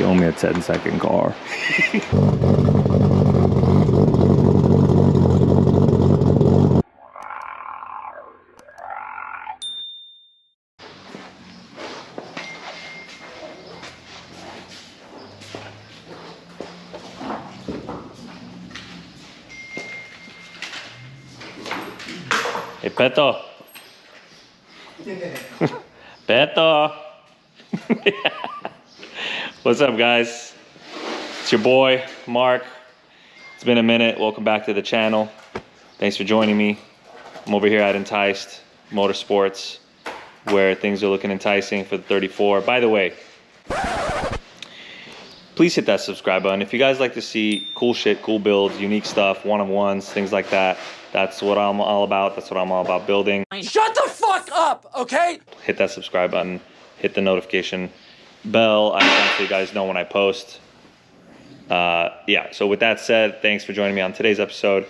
You owe me a 10 second car. Hey, Peto. Beto. What's up, guys? It's your boy, Mark. It's been a minute. Welcome back to the channel. Thanks for joining me. I'm over here at Enticed Motorsports, where things are looking enticing for the 34. By the way, please hit that subscribe button. If you guys like to see cool shit, cool builds, unique stuff, one-on-ones, things like that, that's what I'm all about. That's what I'm all about building. Shut the fuck up, okay? hit that subscribe button, hit the notification bell. I so you guys know when I post. Uh, yeah, so with that said, thanks for joining me on today's episode.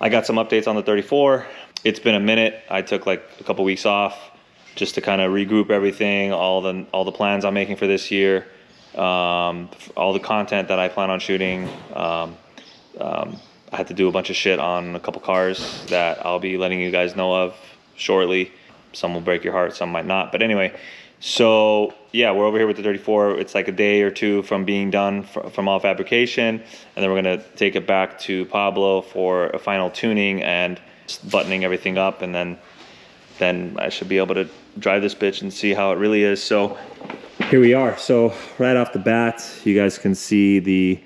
I got some updates on the 34. It's been a minute. I took like a couple weeks off just to kind of regroup everything, all the all the plans I'm making for this year, um, all the content that I plan on shooting. Um, um, I had to do a bunch of shit on a couple cars that I'll be letting you guys know of shortly. Some will break your heart, some might not. But anyway, so yeah, we're over here with the 34. It's like a day or two from being done fr- from all fabrication, and then we're gonna take it back to Pablo for a final tuning and buttoning everything up, and then then I should be able to drive this bitch and see how it really is. So here we are. So right off the bat, you guys can see the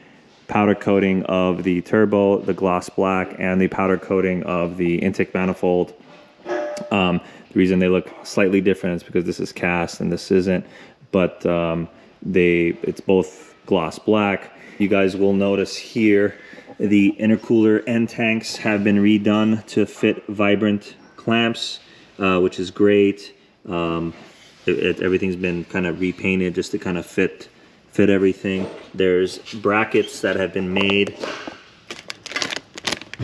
powder coating of the turbo, the gloss black, and the powder coating of the intake manifold. Um, the reason they look slightly different is because this is cast and this isn't, but um, they it's both gloss black. You guys will notice here the intercooler end tanks have been redone to fit vibrant clamps, uh, which is great. Um, it, it- everything's been kind of repainted just to kind of fit fit everything. There's brackets that have been made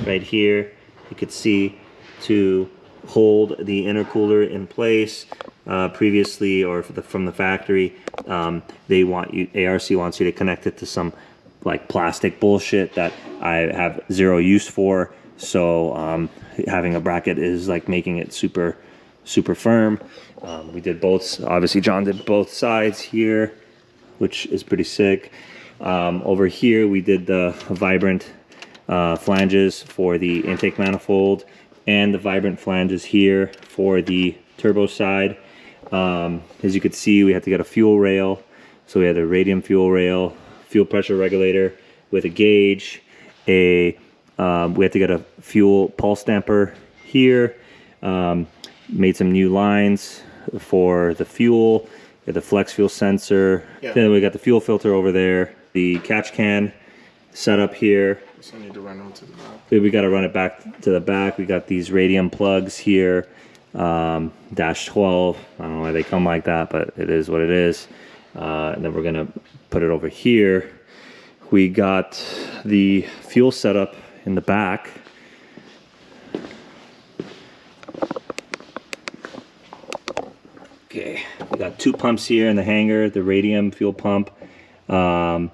right here. You could see to hold the intercooler in place. Uh, previously, or the, from the factory, um, they want you. ARC wants you to connect it to some like plastic bullshit that I have zero use for. So um, having a bracket is like making it super, super firm. Um, we did both. Obviously, John did both sides here, which is pretty sick. Um, over here, we did the vibrant uh, flanges for the intake manifold and the vibrant flanges here for the turbo side. Um, as you could see, we had to get a fuel rail. So we had a radium fuel rail, fuel pressure regulator with a gauge, a um, we had to get a fuel pulse damper here. Um, made some new lines for the fuel, the flex fuel sensor. Yeah. Then we got the fuel filter over there, the catch can setup here. So need to run onto the back. We got to run it back to the back. We got these radium plugs here, um, dash 12. I don't know why they come like that, but it is what it is. Uh, and then we're gonna put it over here. We got the fuel setup in the back. Okay, we got two pumps here in the hangar, the radium fuel pump. Um,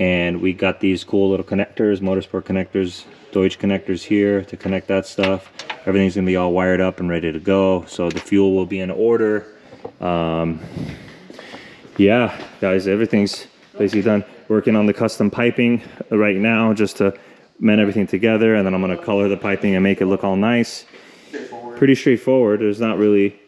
and we got these cool little connectors, motorsport connectors, Deutsch connectors here to connect that stuff. Everything's gonna be all wired up and ready to go. So the fuel will be in order. Um, yeah, guys, everything's basically done. Working on the custom piping right now just to mend everything together and then I'm gonna color the piping and make it look all nice. Pretty straightforward. There's not really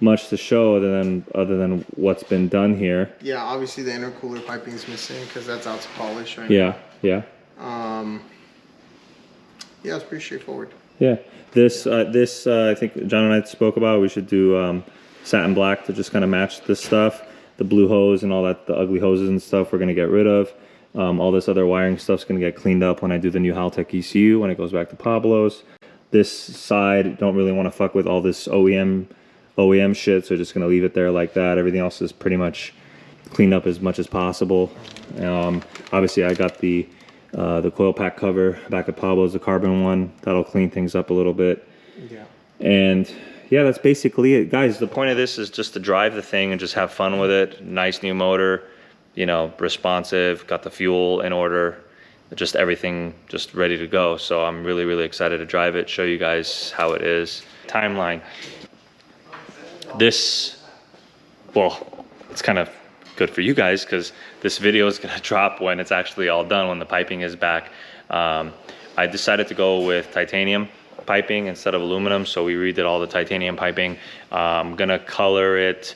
much to show other than other than what's been done here. Yeah, obviously the intercooler piping is missing because that's out to polish right Yeah, yeah. now. Um, yeah, it's pretty straightforward. Yeah, this uh, this uh, I think John and I spoke about. We should do um, satin black to just kind of match this stuff. The blue hose and all that, the ugly hoses and stuff, we're gonna get rid of. Um, all this other wiring stuff's gonna get cleaned up when I do the new Haltech ECU when it goes back to Pablo's. This side don't really want to fuck with all this OEM OEM shit, so just gonna leave it there like that. Everything else is pretty much cleaned up as much as possible. Um, obviously, I got the uh, the coil pack cover back at Pablo's, the carbon one. That'll clean things up a little bit. Yeah. And yeah, that's basically it. Guys, the point of this is just to drive the thing and just have fun with it. Nice new motor. you know, responsive, got the fuel in order, just everything just ready to go. So I'm really, really excited to drive it, show you guys how it is. Timeline. This, well, it's kind of good for you guys because this video is gonna drop when it's actually all done, when the piping is back. Um, I decided to go with titanium piping instead of aluminum, so we redid all the titanium piping. Uh, I'm gonna color it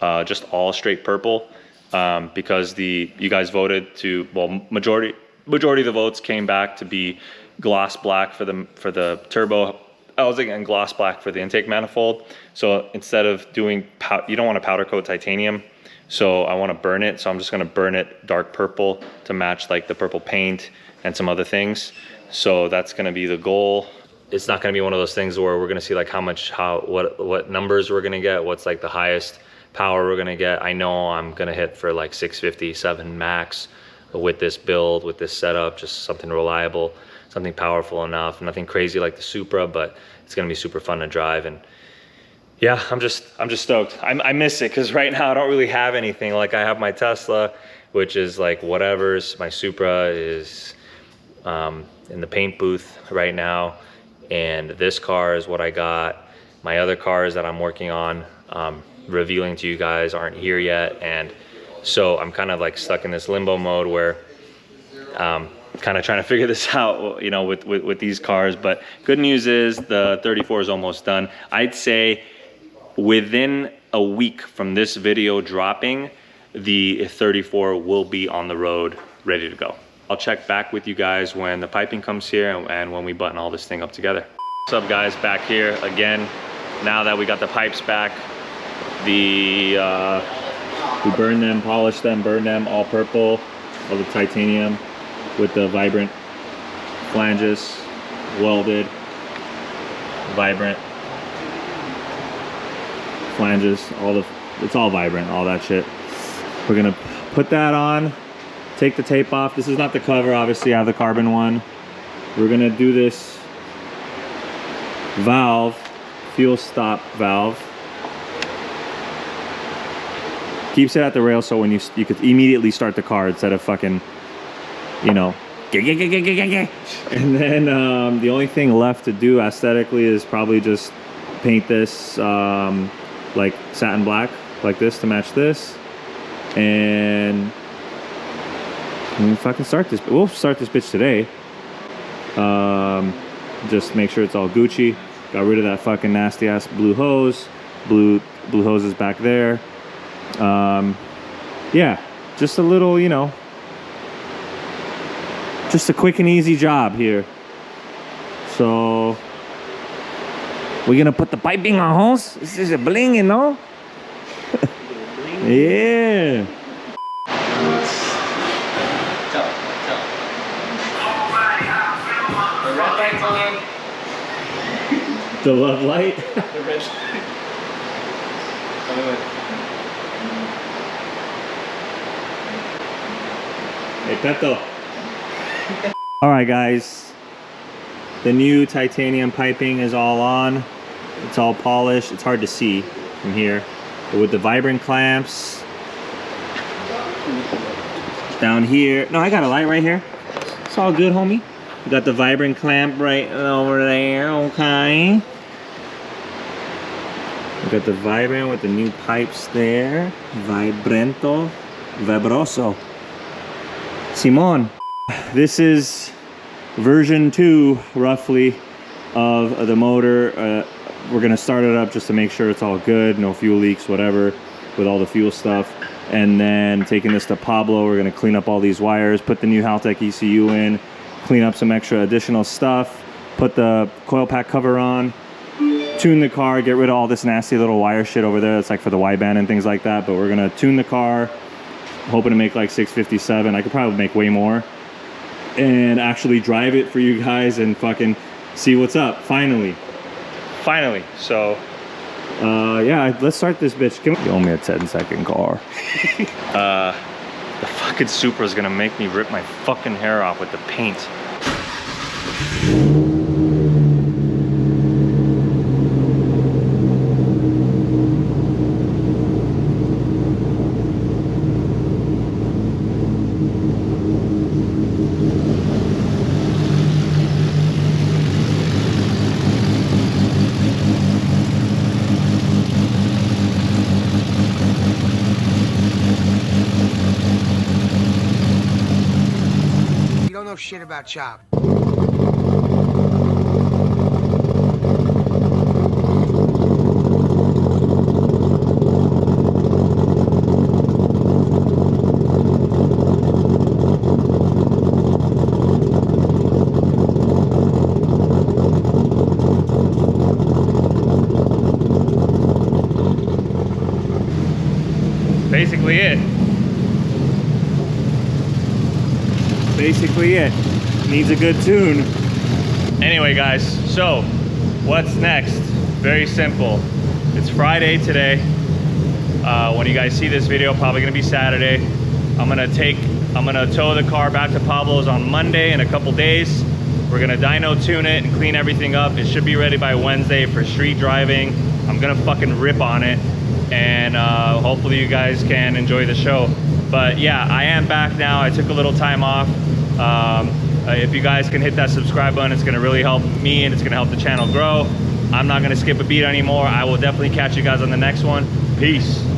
uh, just all straight purple um, because the you guys voted to well majority majority of the votes came back to be gloss black for the for the turbo housing and gloss black for the intake manifold. So instead of doing you don't want to powder coat titanium, so I want to burn it. So I'm just gonna burn it dark purple to match like the purple paint and some other things. So that's gonna be the goal. It's not gonna be one of those things where we're gonna see like how much how what what numbers we're gonna get, what's like the highest power we're gonna get. I know I'm gonna hit for like 657 max with this build, with this setup, just something reliable, something powerful enough, nothing crazy like the Supra, but it's gonna be super fun to drive. And yeah, I'm just, I'm just stoked. I, I miss it because right now I don't really have anything. Like I have my Tesla, which is like whatever's. My Supra is um, in the paint booth right now. And this car is what I got. My other cars that I'm working on, um, revealing to you guys aren't here yet. And so I'm kind of like stuck in this limbo mode where um, kind of trying to figure this out, you know, with, with, with these cars. But good news is the 34 is almost done. I'd say within a week from this video dropping, the 34 will be on the road ready to go. I'll check back with you guys when the piping comes here and, and when we button all this thing up together. What's up guys, back here again. Now that we got the pipes back, the uh, we burn them, polish them, burn them all purple, all the titanium with the vibrant flanges, welded, vibrant flanges, all the, it's all vibrant, all that shit. We're gonna put that on, take the tape off. This is not the cover, obviously I have the carbon one. We're gonna do this valve, fuel stop valve. Keeps it at the rail so when you, you could immediately start the car instead of fucking, you know, and then um, the only thing left to do aesthetically is probably just paint this um, like satin black like this to match this. And we fucking start this we'll start this bitch today. Um, just make sure it's all Gucci. Got rid of that fucking nasty ass blue hose blue blue hose is back there. Um, yeah just a little you know just a quick and easy job here so we're gonna put the piping on hose. This is a bling, you know? yeah. The love light. Hey, Peto. All right, guys. The new titanium piping is all on. It's all polished. It's hard to see from here. But with the vibrant clamps down here. No, I got a light right here. It's all good, homie. We got the vibrant clamp right over there, okay. We got the vibrant with the new pipes there. Vibrento, vibroso. Simon, this is version two, roughly, of the motor. Uh, we're gonna start it up just to make sure it's all good, no fuel leaks, whatever, with all the fuel stuff. And then taking this to Pablo, we're gonna clean up all these wires, put the new Haltech ECU in, clean up some extra additional stuff, put the coil pack cover on, tune the car, get rid of all this nasty little wire shit over there. That's like for the wideband and things like that. But we're gonna tune the car, hoping to make like 657. I could probably make way more and actually drive it for you guys and fucking see what's up finally. Finally so. Uh yeah let's start this bitch. Can we- you owe me a 10 second car. Uh the fucking Supra is gonna make me rip my fucking hair off with the paint know shit about Chop. Basically it. Basically it. Needs a good tune. Anyway, guys, so what's next? Very simple. It's Friday today. Uh, when you guys see this video, probably gonna be Saturday. I'm gonna take, I'm gonna tow the car back to Pablo's on Monday in a couple days. We're gonna dyno tune it and clean everything up. It should be ready by Wednesday for street driving. I'm gonna fucking rip on it and uh, hopefully you guys can enjoy the show. But yeah, I am back now. I took a little time off. Um, uh, if you guys can hit that subscribe button, it's gonna really help me and it's gonna help the channel grow. I'm not gonna skip a beat anymore. I will definitely catch you guys on the next one. Peace.